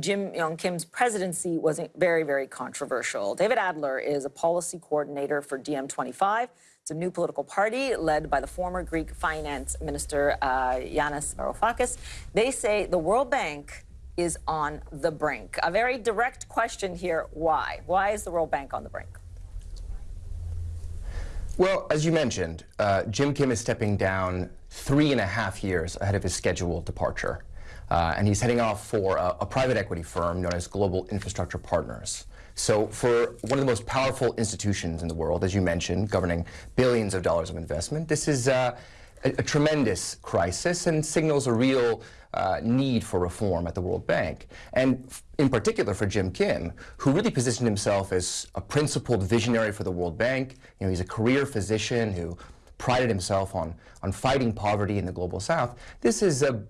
Jim Yong Kim's presidency was very, very controversial. David Adler is a policy coordinator for DiEM25. It's a new political party led by the former Greek finance minister uh, Yanis Varoufakis. They say the World Bank is on the brink. A very direct question here, why? Why is the World Bank on the brink? Well, as you mentioned, uh, Jim Kim is stepping down three and a half years ahead of his scheduled departure. Uh, and he's heading off for a, a, private equity firm known as Global Infrastructure Partners. So for one of the most powerful institutions in the world, as you mentioned, governing billions of dollars of investment, this is uh, a, a, tremendous crisis and signals a real uh, need for reform at the World Bank. And in particular for Jim Kim, who really positioned himself as a principled visionary for the World Bank. You know, he's a career physician who prided himself on, on fighting poverty in the global south, this is a,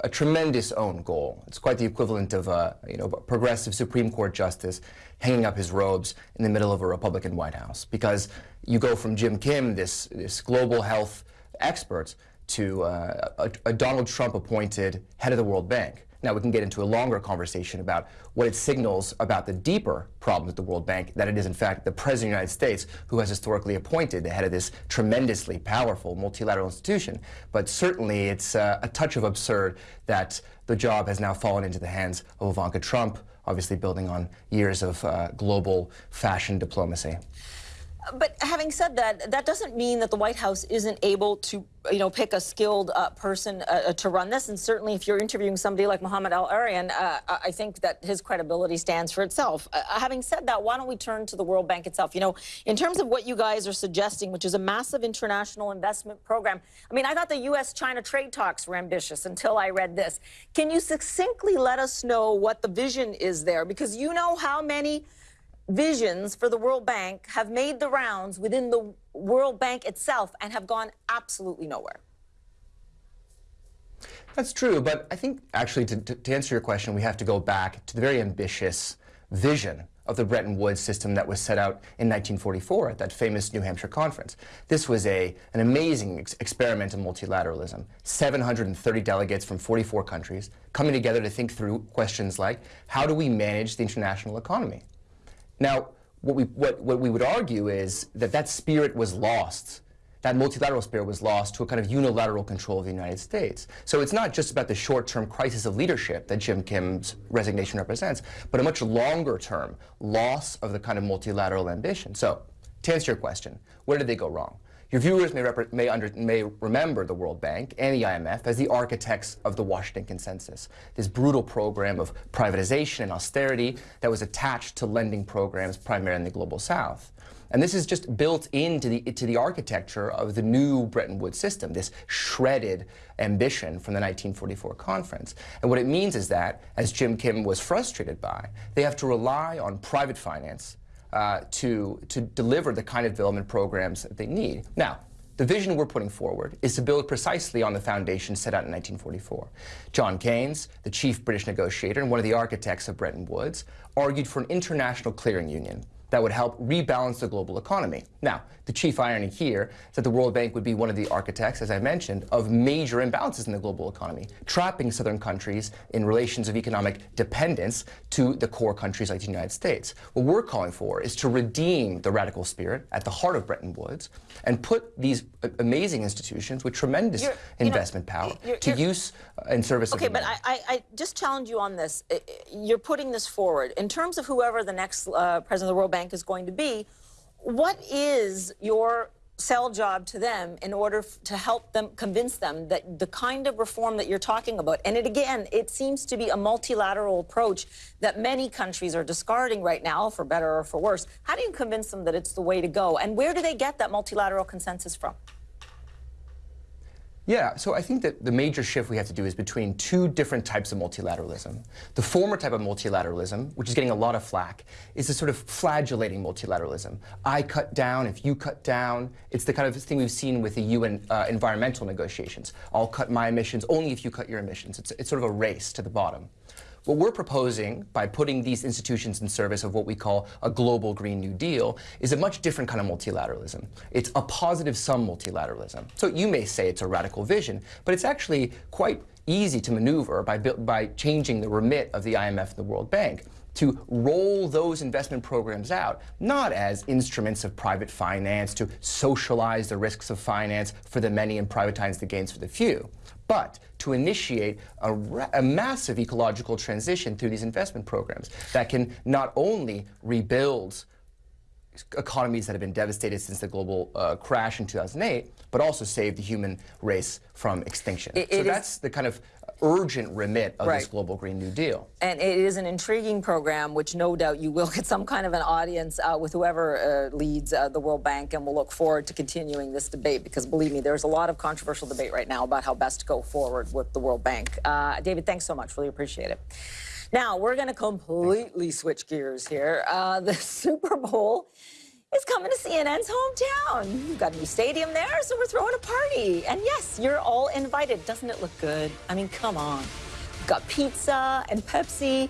a tremendous own goal. It's quite the equivalent of a you know, progressive Supreme Court justice hanging up his robes in the middle of a Republican White House. Because you go from Jim Kim, this, this global health expert, to uh, a, a Donald Trump appointed head of the World Bank. Now, we can get into a longer conversation about what it signals about the deeper problems at the World Bank, that it is, in fact, the President of the United States who has historically appointed the head of this tremendously powerful multilateral institution. But certainly, it's uh, a touch of absurd that the job has now fallen into the hands of Ivanka Trump, obviously building on years of uh, global fashion diplomacy. But having said that, that doesn't mean that the White House isn't able to, you know, pick a skilled uh, person uh, uh to run this. And certainly, if you're interviewing somebody like Mohamed El-Erian, uh, I think that his credibility stands for itself. Uh, uh, having said that, why don't we turn to the World Bank itself? You know, in terms of what you guys are suggesting, which is a massive international investment program. I mean, I thought the U.S.-China trade talks were ambitious until I read this. Can you succinctly let us know what the vision is there? Because you know how many visions for the World Bank have made the rounds within the World Bank itself and have gone absolutely nowhere. That's true, but I think actually to, to, answer your question, we have to go back to the very ambitious vision of the Bretton Woods system that was set out in 1944 at that famous New Hampshire conference. This was a, an amazing ex experiment in multilateralism. 730 delegates from 44 countries coming together to think through questions like, how do we manage the international economy? Now, what we, what, what we would argue is that that spirit was lost that multilateral spirit was lost to a kind of unilateral control of the United States. So it's not just about the short-term crisis of leadership that Jim Kim's resignation represents, but a much longer-term loss of the kind of multilateral ambition. So to answer your question, where did they go wrong? Your viewers may, may, under, may, remember the World Bank and the IMF as the architects of the Washington Consensus, this brutal program of privatization and austerity that was attached to lending programs primarily in the Global South. And this is just built into the, the architecture of the new Bretton Woods system, this shredded ambition from the 1944 conference. And what it means is that, as Jim Kim was frustrated by, they have to rely on private finance uh, to, to deliver the kind of development programs that they need. Now, the vision we're putting forward is to build precisely on the foundation set out in 1944. John Keynes, the chief British negotiator and one of the architects of Bretton Woods, argued for an international clearing union that would help rebalance the global economy. Now, the chief irony here is that the World Bank would be one of the architects, as I mentioned, of major imbalances in the global economy, trapping southern countries in relations of economic dependence to the core countries like the United States. What we're calling for is to redeem the radical spirit at the heart of Bretton Woods and put these amazing institutions with tremendous you're, investment know, power you're, to you're, use in service okay, of Okay, but I, I, just challenge you on this. You're putting this forward. In terms of whoever the next uh, president of the World Bank Bank is going to be. What is your sell job to them in order to help them convince them that the kind of reform that you're talking about and it again it seems to be a multilateral approach that many countries are discarding right now for better or for worse how do you convince them that it's the way to go and where do they get that multilateral consensus from yeah, so I think that the major shift we have to do is between two different types of multilateralism. The former type of multilateralism, which is getting a lot of flack, is a sort of flagellating multilateralism. I cut down if you cut down. It's the kind of thing we've seen with the UN uh, environmental negotiations. I'll cut my emissions only if you cut your emissions. It's, it's sort of a race to the bottom. What we're proposing by putting these institutions in service of what we call a global Green New Deal is a much different kind of multilateralism. It's a positive sum multilateralism. So you may say it's a radical vision, but it's actually quite easy to maneuver by, by changing the remit of the IMF and the World Bank to roll those investment programs out, not as instruments of private finance to socialize the risks of finance for the many and privatize the gains for the few, but to initiate a, a massive ecological transition through these investment programs that can not only rebuild economies that have been devastated since the global uh, crash in 2008, but also save the human race from extinction. It- so it is- that's the kind of urgent remit of this global Green New Deal. And it is an intriguing program, which no doubt you will get some kind of an audience uh, with whoever uh, leads uh, the World Bank, and we'll look forward to continuing this debate because believe me, there's a lot of controversial debate right now about how best to go forward with the World Bank. Uh, David, thanks so much. Really appreciate it. Now, we're going to completely switch gears here. Uh, the Super Bowl is coming to CNN's hometown. We've got a new stadium there, so we're throwing a party. And yes, you're all invited. Doesn't it look good? I mean, come on. We've got pizza and Pepsi.